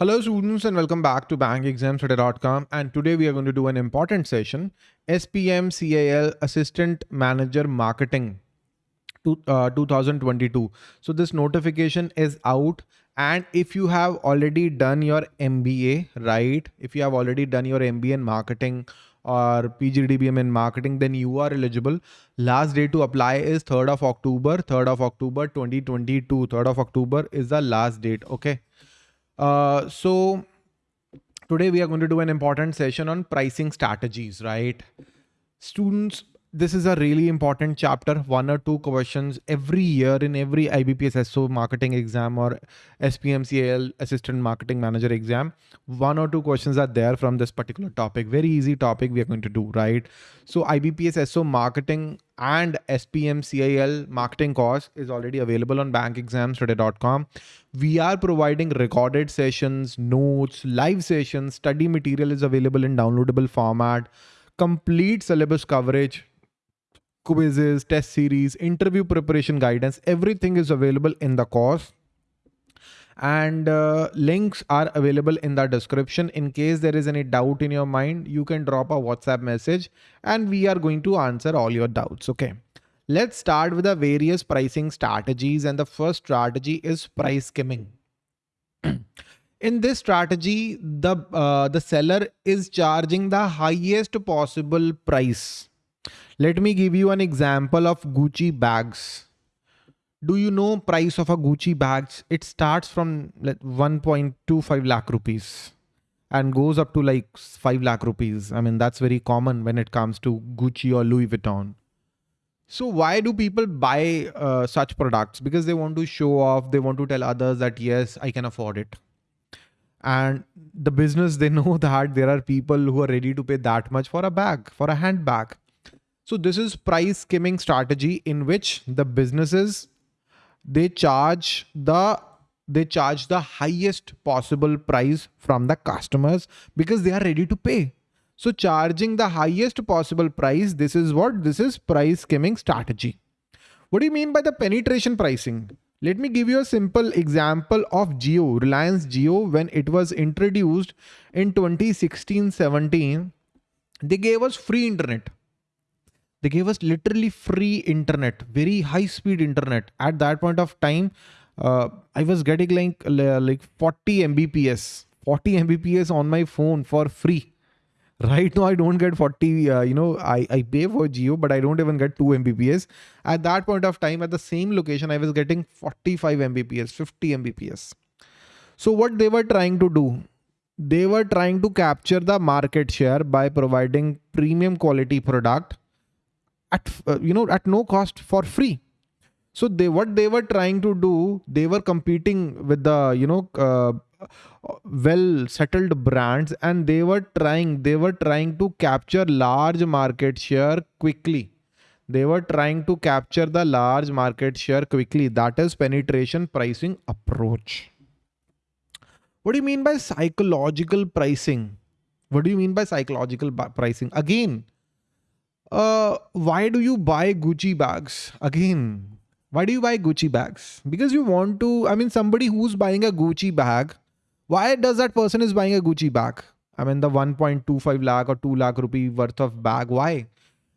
Hello students and welcome back to bankexamstoday.com and today we are going to do an important session SPM CIL Assistant Manager Marketing to, uh, 2022. So this notification is out and if you have already done your MBA, right? If you have already done your MBA in marketing or PGDBM in marketing, then you are eligible. Last day to apply is 3rd of October, 3rd of October 2022. 3rd of October is the last date. Okay. Uh, so today we are going to do an important session on pricing strategies, right? Students, this is a really important chapter. One or two questions every year in every IBPS SO marketing exam or SPMCIL assistant marketing manager exam. One or two questions are there from this particular topic. Very easy topic we are going to do, right? So IBPS SO marketing and SPMCIL marketing course is already available on bankexamstoday.com. We are providing recorded sessions, notes, live sessions, study material is available in downloadable format, complete syllabus coverage, quizzes, test series, interview preparation guidance, everything is available in the course. And uh, links are available in the description. In case there is any doubt in your mind you can drop a whatsapp message and we are going to answer all your doubts okay? Let's start with the various pricing strategies. And the first strategy is price skimming. In this strategy the uh, the seller is charging the highest possible price let me give you an example of Gucci bags. Do you know price of a Gucci bags? It starts from like 1.25 lakh rupees and goes up to like 5 lakh rupees. I mean, that's very common when it comes to Gucci or Louis Vuitton. So why do people buy uh, such products? Because they want to show off. They want to tell others that, yes, I can afford it. And the business, they know that there are people who are ready to pay that much for a bag, for a handbag. So this is price skimming strategy in which the businesses, they charge the they charge the highest possible price from the customers because they are ready to pay. So charging the highest possible price, this is what this is price skimming strategy. What do you mean by the penetration pricing? Let me give you a simple example of Jio, Reliance Jio when it was introduced in 2016-17, they gave us free internet they gave us literally free internet very high speed internet. At that point of time uh, i was getting like like 40 mbps 40 mbps on my phone for free. Right now i don't get 40 uh, you know i i pay for Jio but i don't even get 2 mbps. At that point of time at the same location i was getting 45 mbps 50 mbps. So what they were trying to do they were trying to capture the market share by providing premium quality product at uh, you know at no cost for free. So they what they were trying to do they were competing with the you know uh, well settled brands and they were trying they were trying to capture large market share quickly. They were trying to capture the large market share quickly. That is penetration pricing approach. What do you mean by psychological pricing? What do you mean by psychological pricing? Again uh, why do you buy Gucci bags? Again, why do you buy Gucci bags? Because you want to, I mean, somebody who's buying a Gucci bag, why does that person is buying a Gucci bag? I mean, the 1.25 lakh or 2 lakh rupee worth of bag. Why?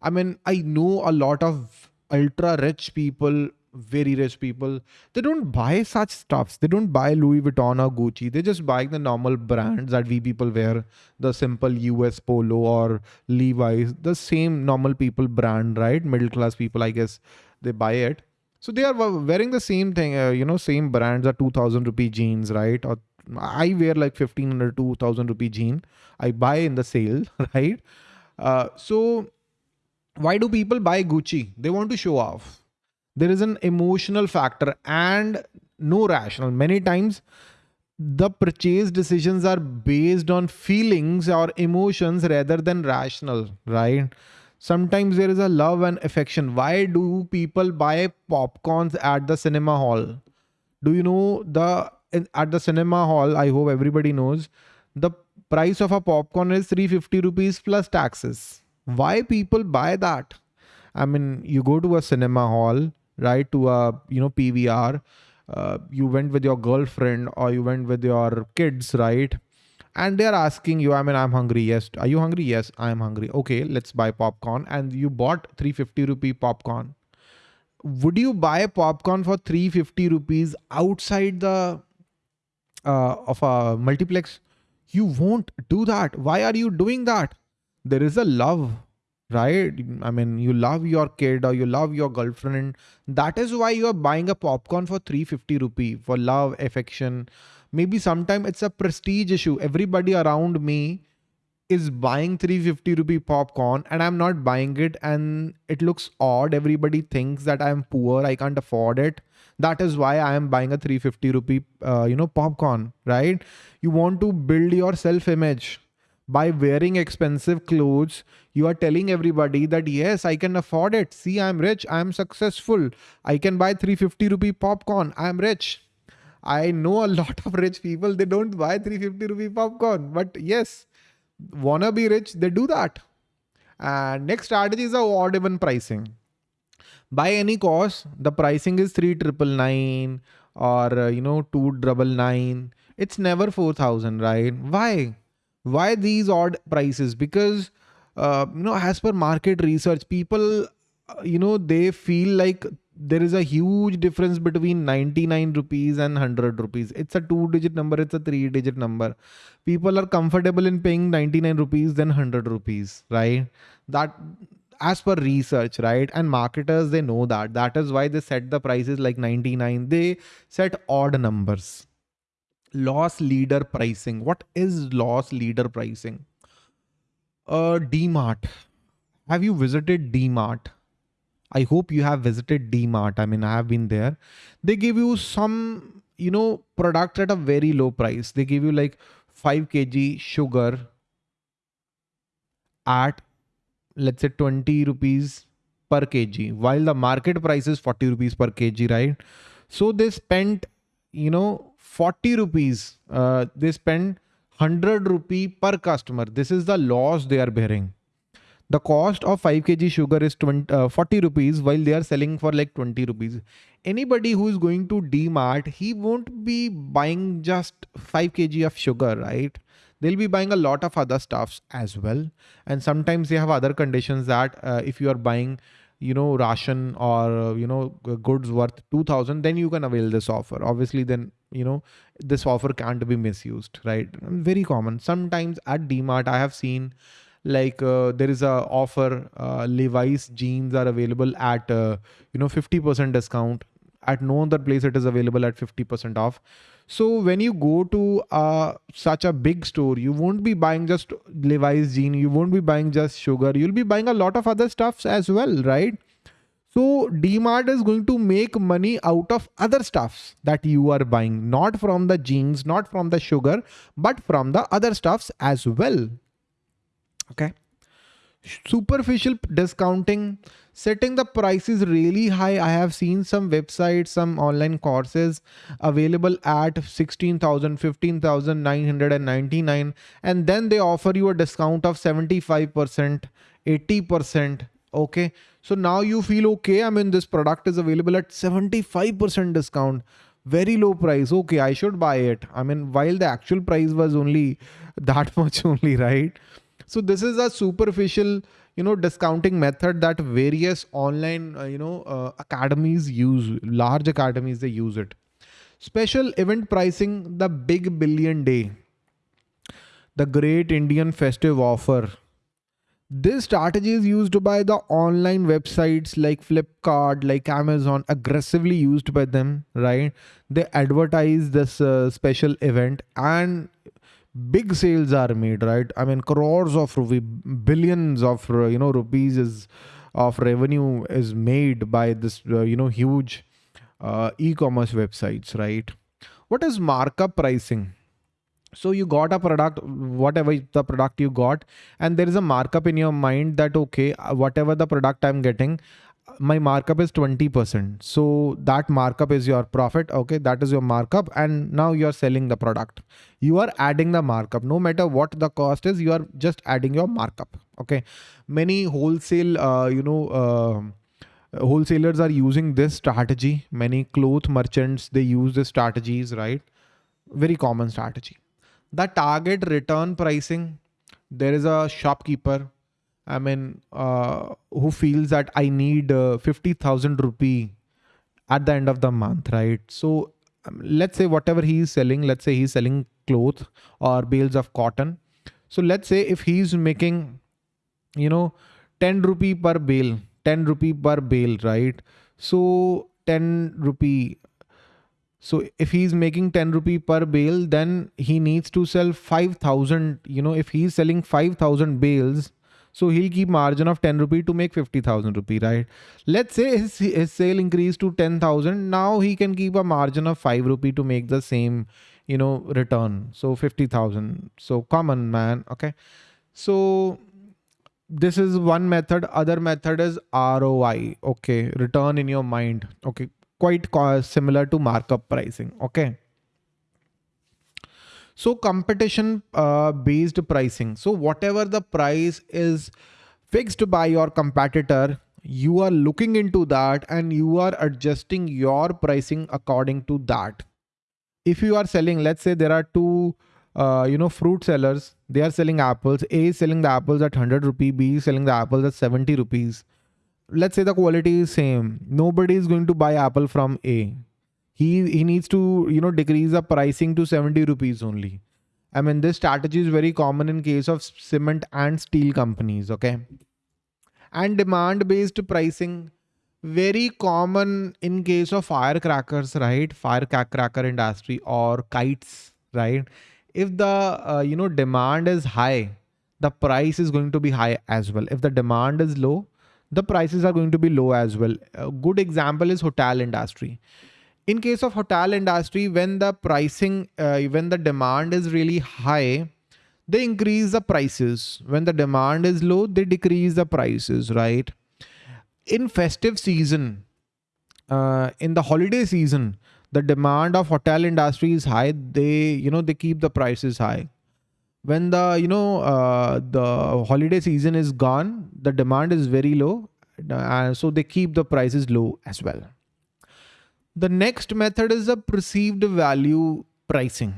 I mean, I know a lot of ultra rich people very rich people they don't buy such stuffs. They don't buy louis vuitton or gucci. They just buy the normal brands that we people wear. The simple us polo or levi's the same normal people brand right? Middle class people i guess they buy it. So they are wearing the same thing uh, you know same brands are 2000 rupee jeans right? Or i wear like 1500 2000 rupee jean. I buy in the sale right? Uh, so why do people buy gucci? They want to show off there is an emotional factor and no rational. Many times the purchase decisions are based on feelings or emotions rather than rational right? Sometimes there is a love and affection. Why do people buy popcorns at the cinema hall? Do you know the at the cinema hall i hope everybody knows the price of a popcorn is 350 rupees plus taxes. Why people buy that? I mean you go to a cinema hall right to a you know pvr uh, you went with your girlfriend or you went with your kids right? And they're asking you i mean i'm hungry. Yes. Are you hungry? Yes i'm hungry. Okay let's buy popcorn. And you bought 350 rupee popcorn. Would you buy popcorn for 350 rupees outside the uh, of a multiplex? You won't do that. Why are you doing that? There is a love right? I mean you love your kid or you love your girlfriend. That is why you are buying a popcorn for 350 rupee for love affection. Maybe sometime it's a prestige issue. Everybody around me is buying 350 rupee popcorn and i'm not buying it and it looks odd. Everybody thinks that i'm poor. I can't afford it. That is why i am buying a 350 rupee uh, you know popcorn right? You want to build your self image by wearing expensive clothes you are telling everybody that yes i can afford it. See i'm rich. I'm successful. I can buy 350 rupee popcorn. I'm rich. I know a lot of rich people they don't buy 350 rupee popcorn. But yes wanna be rich they do that. And next strategy is a odd even pricing. By any cost the pricing is 3999 or uh, you know 299 it's never 4000 right? Why why these odd prices? Because, uh, you know, as per market research, people, uh, you know, they feel like there is a huge difference between 99 rupees and 100 rupees. It's a two digit number. It's a three digit number. People are comfortable in paying 99 rupees than 100 rupees, right? That as per research, right? And marketers, they know that. That is why they set the prices like 99. They set odd numbers loss leader pricing. What is loss leader pricing? Uh, DMart. Have you visited DMart? I hope you have visited DMart. I mean, I have been there. They give you some, you know, product at a very low price. They give you like 5 kg sugar at, let's say 20 rupees per kg, while the market price is 40 rupees per kg, right? So they spent, you know, 40 rupees, uh, they spend 100 rupee per customer. This is the loss they are bearing. The cost of 5 kg sugar is 20, uh, 40 rupees while they are selling for like 20 rupees. Anybody who is going to DMart, he won't be buying just 5 kg of sugar, right? They'll be buying a lot of other stuffs as well. And sometimes they have other conditions that uh, if you are buying you know ration or uh, you know goods worth 2000 then you can avail this offer. Obviously then you know this offer can't be misused right? Very common. Sometimes at dmart i have seen like uh, there is a offer uh, levi's jeans are available at uh, you know 50% discount. At no other place it is available at 50% off so when you go to such a big store you won't be buying just levi's jean you won't be buying just sugar you'll be buying a lot of other stuffs as well right so DMart is going to make money out of other stuffs that you are buying, not from the jeans, not from the sugar, but from the other stuffs as well. Okay. Superficial discounting, setting the prices really high. I have seen some websites, some online courses available at 16,000, 15,999 and then they offer you a discount of 75%, 80%, okay? So now you feel okay i mean this product is available at 75% discount. Very low price okay i should buy it. I mean while the actual price was only that much only right so this is a superficial you know discounting method that various online uh, you know uh, academies use large academies they use it. Special event pricing the big billion day. The great indian festive offer. This strategy is used by the online websites like Flipkart, like Amazon, aggressively used by them, right? They advertise this uh, special event and big sales are made, right? I mean, crores of rupee, billions of, uh, you know, rupees is of revenue is made by this, uh, you know, huge uh, e-commerce websites, right? What is markup pricing? so you got a product whatever the product you got and there is a markup in your mind that okay uh, whatever the product i'm getting my markup is 20% so that markup is your profit okay? That is your markup and now you're selling the product. You are adding the markup. No matter what the cost is you are just adding your markup okay? Many wholesale uh, you know uh, wholesalers are using this strategy. Many cloth merchants they use the strategies right? Very common strategy. The target return pricing there is a shopkeeper i mean uh, who feels that i need uh, 50000 rupee at the end of the month right? So um, let's say whatever he is selling let's say he's selling cloth or bales of cotton. So let's say if he's making you know 10 rupee per bale 10 rupee per bale right? So 10 rupee. So if he's making 10 rupee per bale, then he needs to sell 5,000, you know, if he's selling 5,000 bales, so he'll keep margin of 10 rupee to make 50,000 rupee, right? Let's say his, his sale increased to 10,000. Now he can keep a margin of 5 rupee to make the same, you know, return. So 50,000. So common man. Okay. So this is one method. Other method is ROI. Okay. Return in your mind. Okay quite similar to markup pricing. Okay. So competition uh, based pricing. So whatever the price is fixed by your competitor, you are looking into that and you are adjusting your pricing according to that. If you are selling, let's say there are two, uh, you know, fruit sellers, they are selling apples. A is selling the apples at 100 rupees, B is selling the apples at 70 rupees let's say the quality is same nobody is going to buy apple from a he he needs to you know decrease the pricing to 70 rupees only. I mean this strategy is very common in case of cement and steel companies okay? And demand based pricing very common in case of firecrackers right? Firecracker industry or kites right? If the uh, you know demand is high the price is going to be high as well. If the demand is low the prices are going to be low as well. A good example is hotel industry. In case of hotel industry, when the pricing, uh, when the demand is really high, they increase the prices. When the demand is low, they decrease the prices, right? In festive season, uh, in the holiday season, the demand of hotel industry is high. They, you know, they keep the prices high when the you know uh, the holiday season is gone the demand is very low uh, so they keep the prices low as well the next method is the perceived value pricing.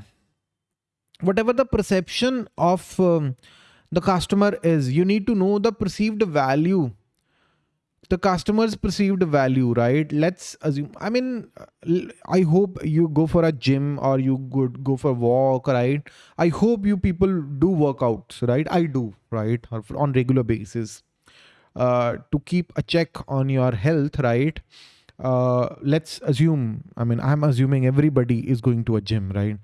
Whatever the perception of um, the customer is you need to know the perceived value. The customer's perceived value right? Let's assume i mean i hope you go for a gym or you good go for a walk right? I hope you people do workouts right? I do right? On regular basis uh, to keep a check on your health right uh, let's assume i mean i'm assuming everybody is going to a gym right?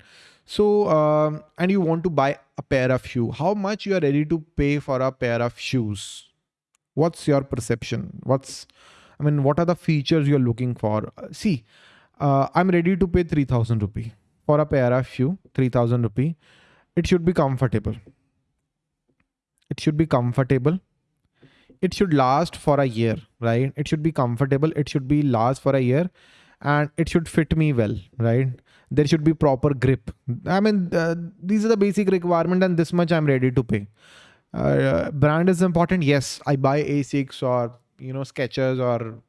So um, and you want to buy a pair of shoe. How much you are ready to pay for a pair of shoes? What's your perception? What's i mean what are the features you're looking for? Uh, see uh, i'm ready to pay 3000 rupee for a pair of shoe 3000 rupee. It should be comfortable. It should be comfortable it should last for a year right it should be comfortable it should be last for a year and it should fit me well right there should be proper grip i mean uh, these are the basic requirement and this much i'm ready to pay uh, brand is important. Yes, I buy Asics or you know Skechers or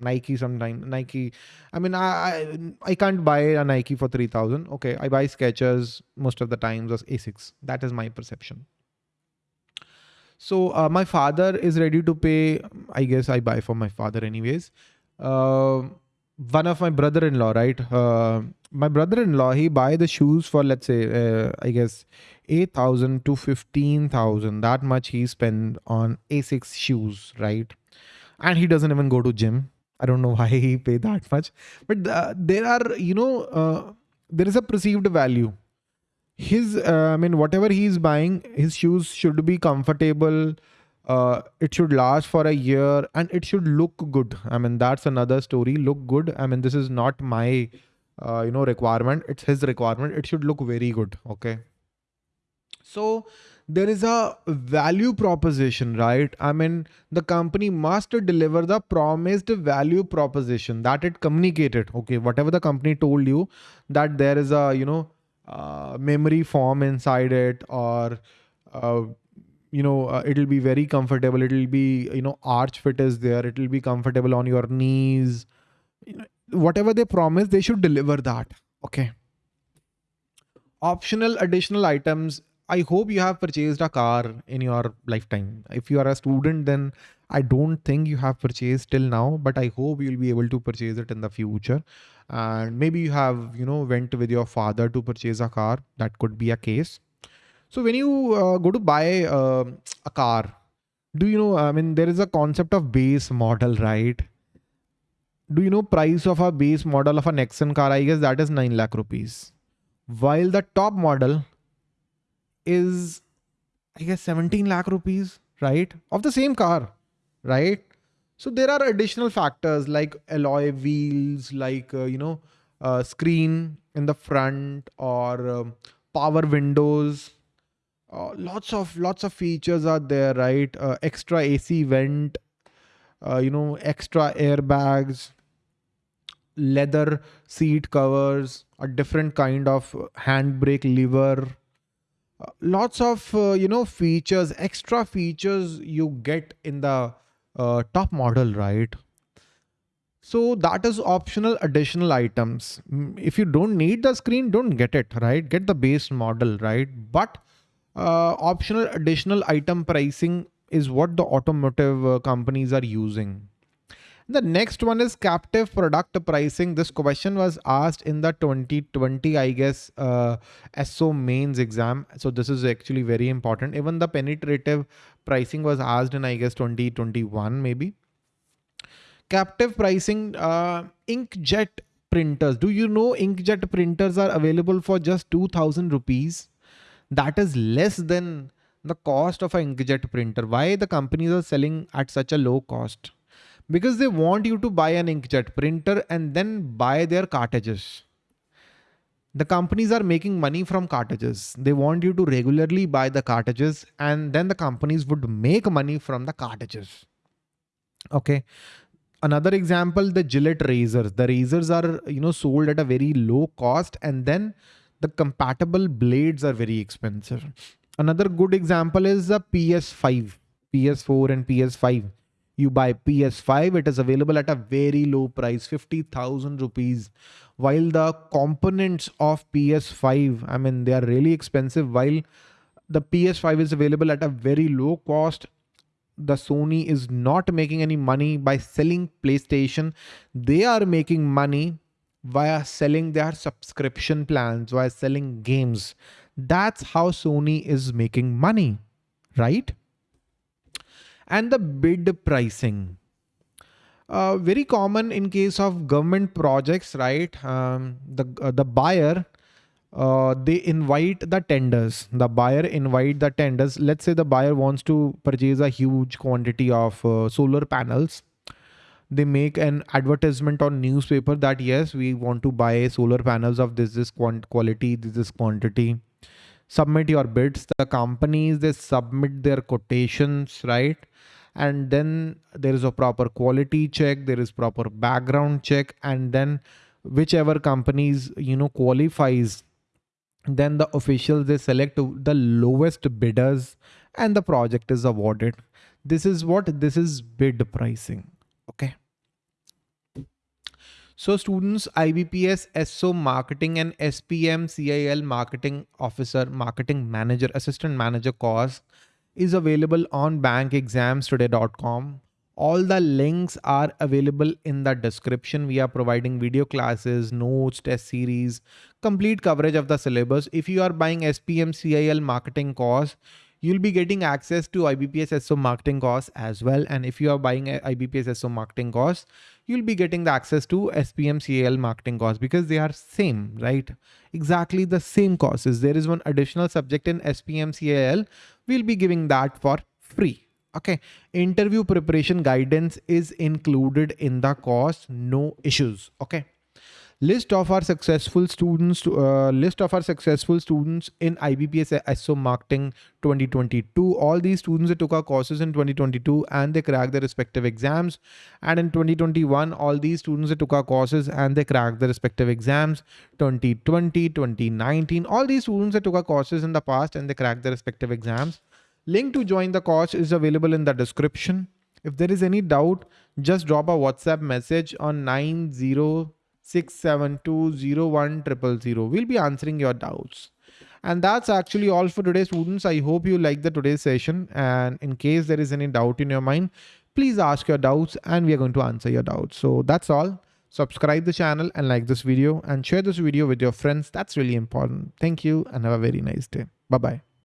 Nike sometimes. Nike. I mean, I, I I can't buy a Nike for three thousand. Okay, I buy Skechers most of the times or Asics. That is my perception. So uh, my father is ready to pay. I guess I buy for my father anyways. Uh, one of my brother-in-law, right? Uh, my brother-in-law, he buy the shoes for let's say, uh, I guess, eight thousand to fifteen thousand. That much he spend on Asics shoes, right? And he doesn't even go to gym. I don't know why he pay that much, but uh, there are, you know, uh, there is a perceived value. His, uh, I mean, whatever he is buying, his shoes should be comfortable uh, it should last for a year and it should look good. I mean, that's another story. Look good. I mean, this is not my, uh, you know, requirement. It's his requirement. It should look very good. Okay. So there is a value proposition, right? I mean, the company must deliver the promised value proposition that it communicated. Okay. Whatever the company told you that there is a, you know, uh, memory foam inside it or, uh, you know, uh, it'll be very comfortable. It'll be, you know, arch fit is there. It'll be comfortable on your knees. You know, whatever they promise, they should deliver that. Okay. Optional additional items. I hope you have purchased a car in your lifetime. If you are a student, then I don't think you have purchased till now, but I hope you'll be able to purchase it in the future. And maybe you have, you know, went with your father to purchase a car. That could be a case. So when you uh, go to buy uh, a car, do you know, I mean, there is a concept of base model, right? Do you know price of a base model of a Nexon car? I guess that is 9 lakh rupees. While the top model is, I guess 17 lakh rupees, right? Of the same car right? So there are additional factors like alloy wheels, like, uh, you know, uh, screen in the front or um, power windows. Uh, lots of lots of features are there, right? Uh, extra AC vent, uh, you know, extra airbags, leather seat covers, a different kind of handbrake lever, uh, lots of uh, you know features extra features you get in the uh, top model, right? So that is optional additional items. Mm, if you don't need the screen, don't get it, right? Get the base model, right? But uh, optional additional item pricing is what the automotive uh, companies are using. The next one is captive product pricing. This question was asked in the 2020, I guess, uh, SO mains exam. So this is actually very important. Even the penetrative pricing was asked in, I guess, 2021 maybe. Captive pricing, uh, inkjet printers. Do you know inkjet printers are available for just 2000 rupees? That is less than the cost of an inkjet printer. Why the companies are selling at such a low cost? Because they want you to buy an inkjet printer and then buy their cartridges. The companies are making money from cartridges. They want you to regularly buy the cartridges and then the companies would make money from the cartridges. Okay. Another example, the Gillette razors. The razors are, you know, sold at a very low cost and then the compatible blades are very expensive. Another good example is the PS5, PS4 and PS5 you buy PS5, it is available at a very low price, 50,000 rupees. While the components of PS5, I mean, they are really expensive. While the PS5 is available at a very low cost, the Sony is not making any money by selling PlayStation. They are making money via selling their subscription plans, via selling games. That's how Sony is making money, right? And the bid pricing. Uh, very common in case of government projects, right? Um, the uh, the buyer uh, they invite the tenders. The buyer invite the tenders. Let's say the buyer wants to purchase a huge quantity of uh, solar panels. They make an advertisement on newspaper that yes, we want to buy solar panels of this this quality, this this quantity. Submit your bids. The companies they submit their quotations, right? and then there is a proper quality check there is proper background check and then whichever companies you know qualifies then the officials they select the lowest bidders and the project is awarded this is what this is bid pricing okay so students IBPS SO marketing and SPM CIL marketing officer marketing manager assistant manager course is available on bankexamstoday.com. All the links are available in the description. We are providing video classes, notes, test series, complete coverage of the syllabus. If you are buying SPM CIL marketing course, you'll be getting access to IBPS SO marketing course as well. And if you are buying IBPS SO marketing course, you'll be getting the access to SPM CIL marketing course because they are same, right? Exactly the same courses. There is one additional subject in SPM CIL we'll be giving that for free okay interview preparation guidance is included in the course no issues okay list of our successful students uh, list of our successful students in IBPS SO marketing 2022 all these students that took our courses in 2022 and they cracked their respective exams. And in 2021 all these students that took our courses and they cracked their respective exams. 2020 2019 all these students that took our courses in the past and they cracked their respective exams. Link to join the course is available in the description. If there is any doubt, just drop a WhatsApp message on 906720100. We'll be answering your doubts. And that's actually all for today, students. I hope you like the today's session. And in case there is any doubt in your mind, please ask your doubts and we are going to answer your doubts. So that's all. Subscribe the channel and like this video and share this video with your friends. That's really important. Thank you and have a very nice day. Bye-bye.